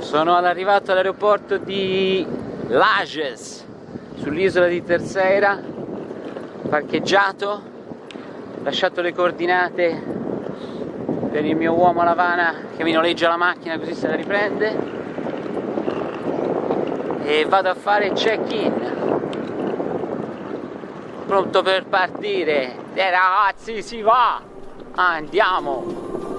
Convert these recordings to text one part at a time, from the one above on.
Sono arrivato all'aeroporto di Lages, sull'isola di Terceira, parcheggiato, lasciato le coordinate per il mio uomo Lavana che mi noleggia la macchina così se la riprende. E vado a fare check-in. Pronto per partire. E ragazzi si va. Andiamo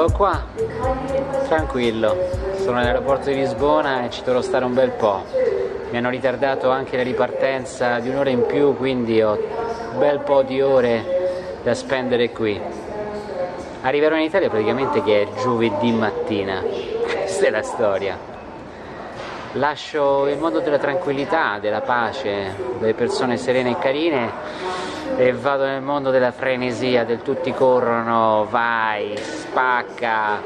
Eccolo qua, tranquillo, sono all'aeroporto di Lisbona e ci dovrò stare un bel po'. Mi hanno ritardato anche la ripartenza di un'ora in più, quindi ho un bel po' di ore da spendere qui. Arriverò in Italia praticamente che è giovedì mattina, questa è la storia. Lascio il mondo della tranquillità, della pace, delle persone serene e carine e vado nel mondo della frenesia, del tutti corrono, vai, spacca,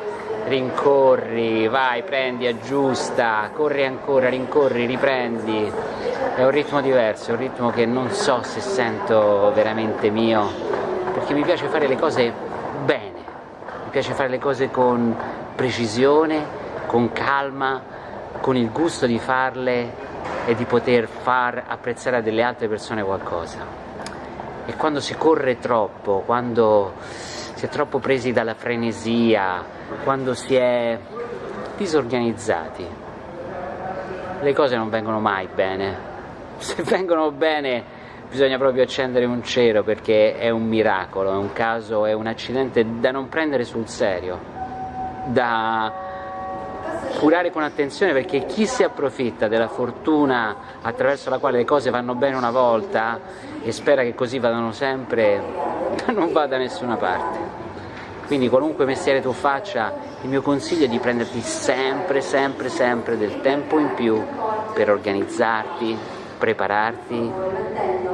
rincorri, vai, prendi, aggiusta, corri ancora, rincorri, riprendi. È un ritmo diverso, è un ritmo che non so se sento veramente mio, perché mi piace fare le cose bene, mi piace fare le cose con precisione, con calma, con il gusto di farle e di poter far apprezzare a delle altre persone qualcosa. E quando si corre troppo, quando si è troppo presi dalla frenesia, quando si è disorganizzati, le cose non vengono mai bene. Se vengono bene bisogna proprio accendere un cero perché è un miracolo, è un caso, è un accidente da non prendere sul serio, da curare con attenzione perché chi si approfitta della fortuna attraverso la quale le cose vanno bene una volta e spera che così vadano sempre, non va da nessuna parte. Quindi qualunque mestiere tu faccia, il mio consiglio è di prenderti sempre, sempre, sempre del tempo in più per organizzarti, prepararti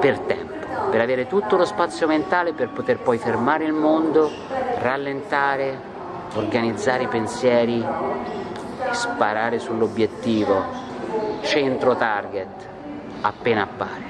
per tempo, per avere tutto lo spazio mentale per poter poi fermare il mondo, rallentare, organizzare i pensieri sparare sull'obiettivo, centro target, appena appare.